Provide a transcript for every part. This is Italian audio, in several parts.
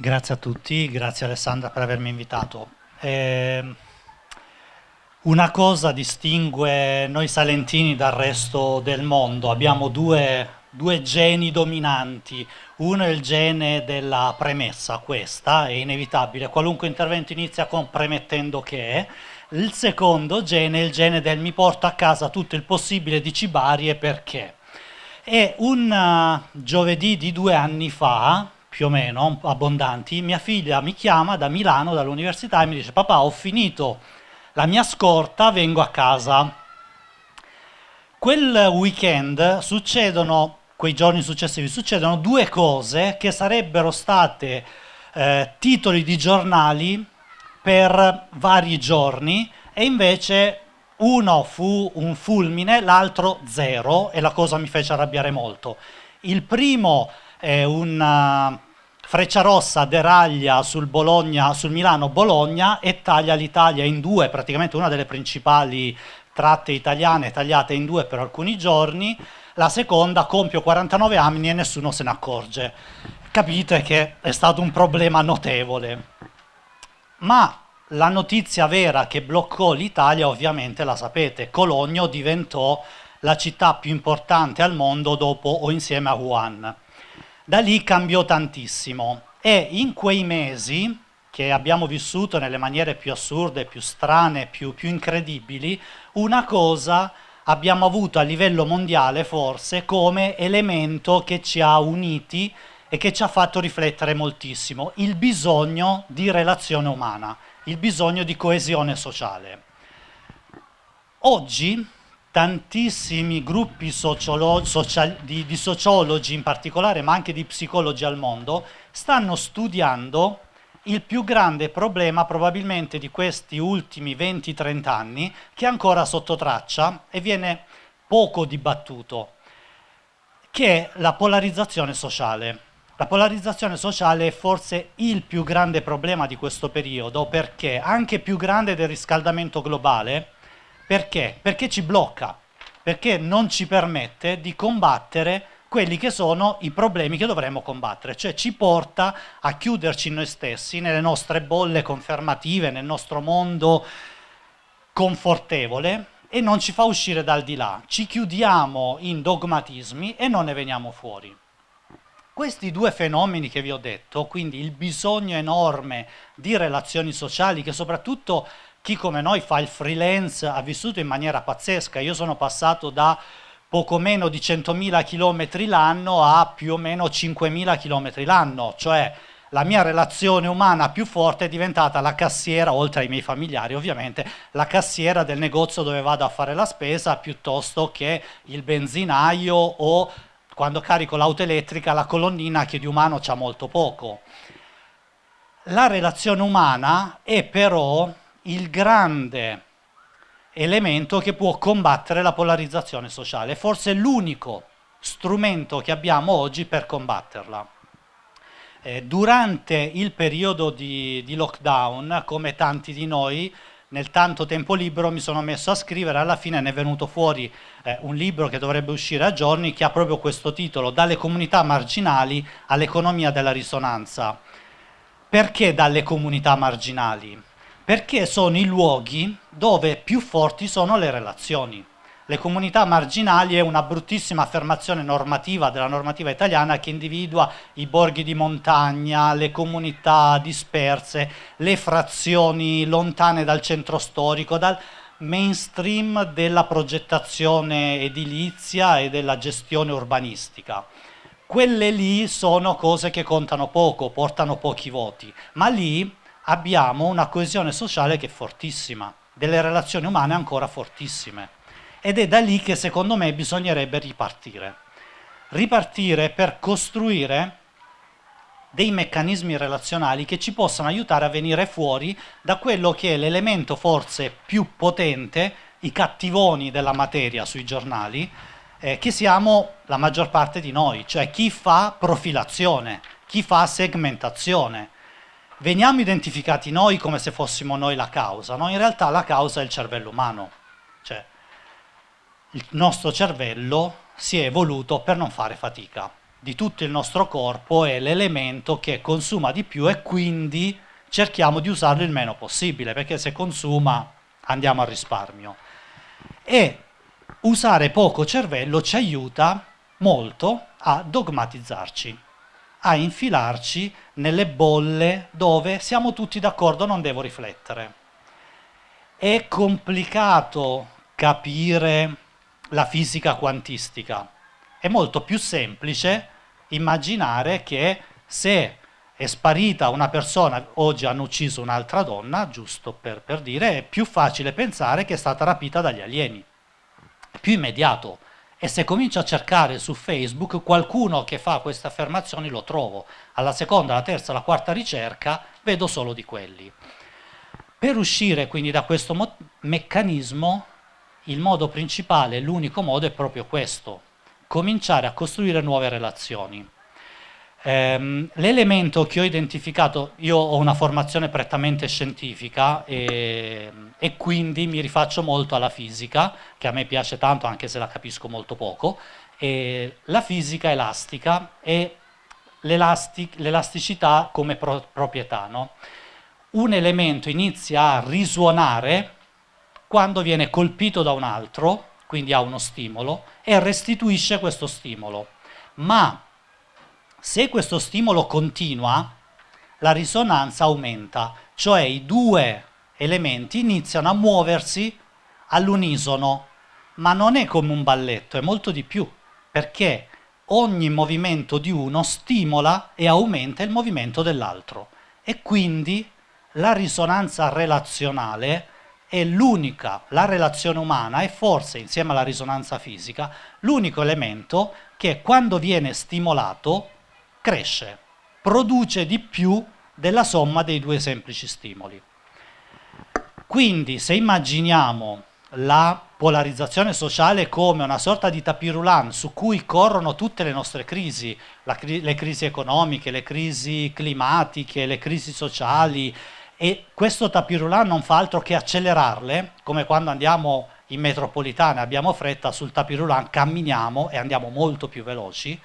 Grazie a tutti, grazie Alessandra per avermi invitato. Eh, una cosa distingue noi salentini dal resto del mondo, abbiamo due, due, geni dominanti, uno è il gene della premessa, questa è inevitabile, qualunque intervento inizia con premettendo che, il secondo gene è il gene del mi porto a casa tutto il possibile di cibarie perché. E un uh, giovedì di due anni fa, più o meno abbondanti, mia figlia mi chiama da Milano, dall'università, e mi dice papà ho finito la mia scorta, vengo a casa. Quel weekend succedono, quei giorni successivi, succedono due cose che sarebbero state eh, titoli di giornali per vari giorni e invece uno fu un fulmine, l'altro zero e la cosa mi fece arrabbiare molto. Il primo è un Frecciarossa deraglia sul, Bologna, sul Milano-Bologna e taglia l'Italia in due, praticamente una delle principali tratte italiane tagliate in due per alcuni giorni, la seconda compio 49 anni e nessuno se ne accorge. Capite che è stato un problema notevole. Ma la notizia vera che bloccò l'Italia ovviamente la sapete, Cologno diventò la città più importante al mondo dopo o insieme a Wuhan da lì cambiò tantissimo e in quei mesi che abbiamo vissuto nelle maniere più assurde, più strane, più, più incredibili, una cosa abbiamo avuto a livello mondiale forse come elemento che ci ha uniti e che ci ha fatto riflettere moltissimo, il bisogno di relazione umana, il bisogno di coesione sociale. Oggi tantissimi gruppi social, di, di sociologi in particolare, ma anche di psicologi al mondo, stanno studiando il più grande problema probabilmente di questi ultimi 20-30 anni, che è ancora sotto traccia e viene poco dibattuto, che è la polarizzazione sociale. La polarizzazione sociale è forse il più grande problema di questo periodo, perché anche più grande del riscaldamento globale, perché? Perché ci blocca, perché non ci permette di combattere quelli che sono i problemi che dovremmo combattere, cioè ci porta a chiuderci noi stessi, nelle nostre bolle confermative, nel nostro mondo confortevole e non ci fa uscire dal di là, ci chiudiamo in dogmatismi e non ne veniamo fuori. Questi due fenomeni che vi ho detto, quindi il bisogno enorme di relazioni sociali che soprattutto chi come noi fa il freelance ha vissuto in maniera pazzesca, io sono passato da poco meno di 100.000 km l'anno a più o meno 5.000 km l'anno, cioè la mia relazione umana più forte è diventata la cassiera, oltre ai miei familiari ovviamente, la cassiera del negozio dove vado a fare la spesa piuttosto che il benzinaio o quando carico l'auto elettrica la colonnina che di umano c'ha molto poco. La relazione umana è però il grande elemento che può combattere la polarizzazione sociale, forse l'unico strumento che abbiamo oggi per combatterla. Eh, durante il periodo di, di, lockdown, come tanti di noi, nel tanto tempo libero mi sono messo a scrivere, alla fine ne è venuto fuori eh, un libro che dovrebbe uscire a giorni che ha proprio questo titolo, Dalle comunità marginali all'economia della risonanza. Perché dalle comunità marginali? Perché sono i luoghi dove più forti sono le relazioni. Le comunità marginali è una bruttissima affermazione normativa della normativa italiana che individua i borghi di montagna, le comunità disperse, le frazioni lontane dal centro storico, dal mainstream della progettazione edilizia e della gestione urbanistica. Quelle lì sono cose che contano poco, portano pochi voti, ma lì abbiamo una coesione sociale che è fortissima, delle relazioni umane ancora fortissime. Ed è da lì che secondo me bisognerebbe ripartire. Ripartire per costruire dei meccanismi relazionali che ci possano aiutare a venire fuori da quello che è l'elemento forse più potente, i cattivoni della materia sui giornali, eh, che siamo la maggior parte di noi, cioè chi fa profilazione, chi fa segmentazione, veniamo identificati noi come se fossimo noi la causa, no? in realtà la causa è il cervello umano, cioè il nostro cervello si è evoluto per non fare fatica, di tutto il nostro corpo è l'elemento che consuma di più e quindi cerchiamo di usarlo il meno possibile, perché se consuma andiamo a risparmio. E usare poco cervello ci aiuta molto a dogmatizzarci, a infilarci nelle bolle dove siamo tutti d'accordo, non devo riflettere. È complicato capire la fisica quantistica, è molto più semplice immaginare che se è sparita una persona, oggi hanno ucciso un'altra donna, giusto per, per, dire, è più facile pensare che è stata rapita dagli alieni. È più immediato. E se comincio a cercare su Facebook qualcuno che fa queste affermazioni lo trovo. Alla seconda, alla terza, alla quarta ricerca vedo solo di quelli. Per uscire quindi da questo meccanismo, il modo principale, l'unico modo è proprio questo, cominciare a costruire nuove relazioni Ehm, l'elemento che ho identificato, io ho una formazione prettamente scientifica e, e, quindi mi rifaccio molto alla fisica, che a me piace tanto anche se la capisco molto poco, e la fisica elastica e l'elasticità come pro proprietà. No? Un elemento inizia a risuonare quando viene colpito da un altro, quindi ha uno stimolo, e restituisce questo stimolo. Ma se questo stimolo continua, la risonanza aumenta, cioè i due elementi iniziano a muoversi all'unisono, ma non è come un balletto, è molto di più, perché ogni movimento di uno stimola e aumenta il movimento dell'altro. E quindi la risonanza relazionale è l'unica, la relazione umana è forse insieme alla risonanza fisica l'unico elemento che quando viene stimolato cresce, produce di più della somma dei due semplici stimoli. Quindi se immaginiamo la polarizzazione sociale come una sorta di tapirulan su cui corrono tutte le nostre crisi, cri le crisi economiche, le crisi climatiche, le crisi sociali, e questo tapirulan non fa altro che accelerarle, come quando andiamo in metropolitana e abbiamo fretta, sul tapirulan camminiamo e andiamo molto più veloci,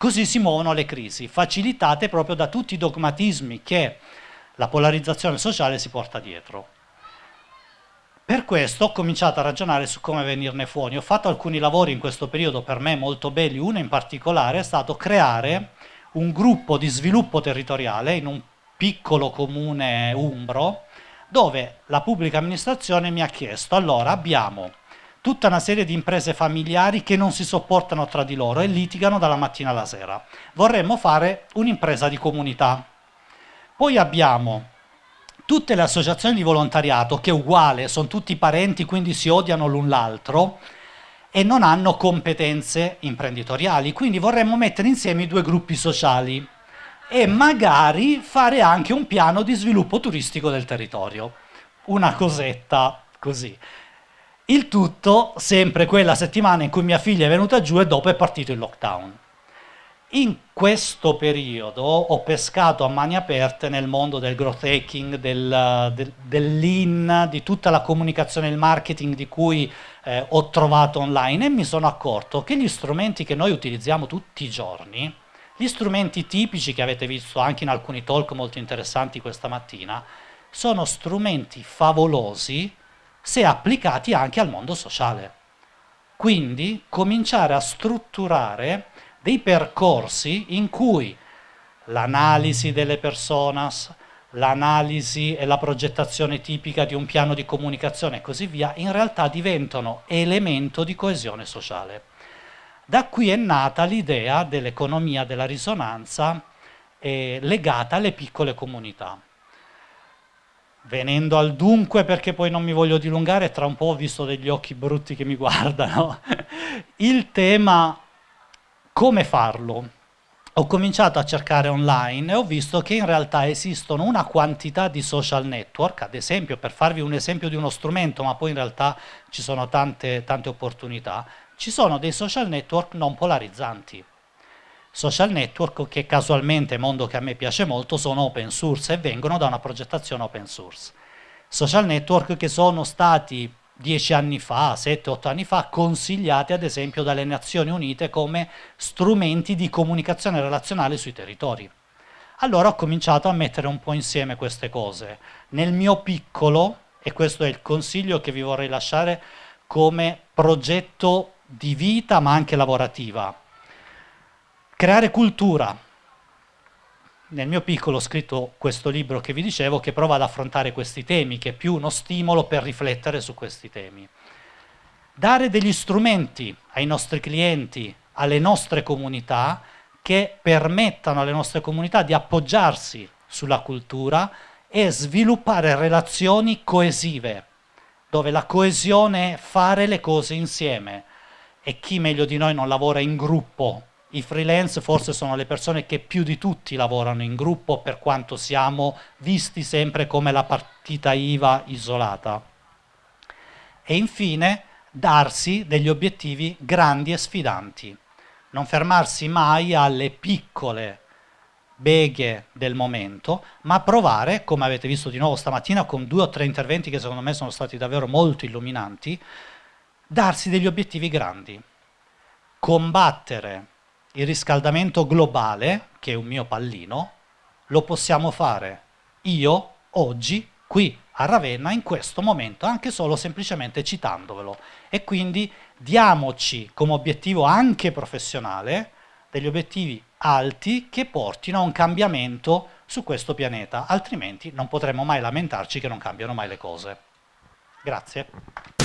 Così si muovono le crisi, facilitate proprio da tutti i dogmatismi che la polarizzazione sociale si porta dietro. Per questo ho cominciato a ragionare su come venirne fuori. Ho fatto alcuni lavori in questo periodo per me molto belli, uno in particolare è stato creare un gruppo di sviluppo territoriale in un piccolo comune umbro, dove la pubblica amministrazione mi ha chiesto, allora abbiamo tutta una serie di imprese familiari che non si sopportano tra di loro e litigano dalla mattina alla sera. Vorremmo fare un'impresa di comunità. Poi abbiamo tutte le associazioni di volontariato che è uguale, sono tutti parenti, quindi si odiano l'un l'altro e non hanno competenze imprenditoriali, quindi vorremmo mettere insieme i due gruppi sociali e magari fare anche un piano di sviluppo turistico del territorio. Una cosetta così. Il tutto sempre quella settimana in cui mia figlia è venuta giù e dopo è partito il lockdown. In questo periodo ho pescato a mani aperte nel mondo del growth hacking, del, del, del lean, di tutta la comunicazione e il marketing di cui eh, ho trovato online e mi sono accorto che gli strumenti che noi utilizziamo tutti i giorni, gli strumenti tipici che avete visto anche in alcuni talk molto interessanti questa mattina, sono strumenti favolosi se applicati anche al mondo sociale. Quindi cominciare a strutturare dei percorsi in cui l'analisi delle personas, l'analisi e la progettazione tipica di un piano di comunicazione e così via, in realtà diventano elemento di coesione sociale. Da qui è nata l'idea dell'economia della risonanza eh, legata alle piccole comunità. Venendo al dunque, perché poi non mi voglio dilungare, tra un po' ho visto degli occhi brutti che mi guardano, il tema come farlo. Ho cominciato a cercare online e ho visto che in realtà esistono una quantità di social network, ad esempio, per farvi un esempio di uno strumento, ma poi in realtà ci sono tante, tante opportunità, ci sono dei social network non polarizzanti social network che casualmente, mondo che a me piace molto, sono open source e vengono da una progettazione open source. Social network che sono stati dieci anni fa, sette, otto anni fa, consigliati ad esempio dalle Nazioni Unite come strumenti di comunicazione relazionale sui territori. Allora ho cominciato a mettere un po' insieme queste cose. Nel mio piccolo, e questo è il consiglio che vi vorrei lasciare come progetto di vita ma anche lavorativa, creare cultura, nel mio piccolo ho scritto questo libro che vi dicevo che prova ad affrontare questi temi, che è più uno stimolo per riflettere su questi temi. Dare degli strumenti ai nostri clienti, alle nostre comunità, che permettano alle nostre comunità di appoggiarsi sulla cultura e sviluppare relazioni coesive, dove la coesione è fare le cose insieme. E chi meglio di noi non lavora in gruppo i freelance forse sono le persone che più di tutti lavorano in gruppo per quanto siamo visti sempre come la partita IVA isolata. E infine darsi degli obiettivi grandi e sfidanti, non fermarsi mai alle piccole beghe del momento, ma provare, come avete visto di nuovo stamattina con due o tre interventi che secondo me sono stati davvero molto illuminanti, darsi degli obiettivi grandi, combattere il riscaldamento globale, che è un mio pallino, lo possiamo fare io, oggi, qui a Ravenna, in questo momento, anche solo semplicemente citandovelo. E quindi diamoci come obiettivo anche professionale degli obiettivi alti che portino a un cambiamento su questo pianeta, altrimenti non potremo mai lamentarci che non cambiano mai le cose. Grazie.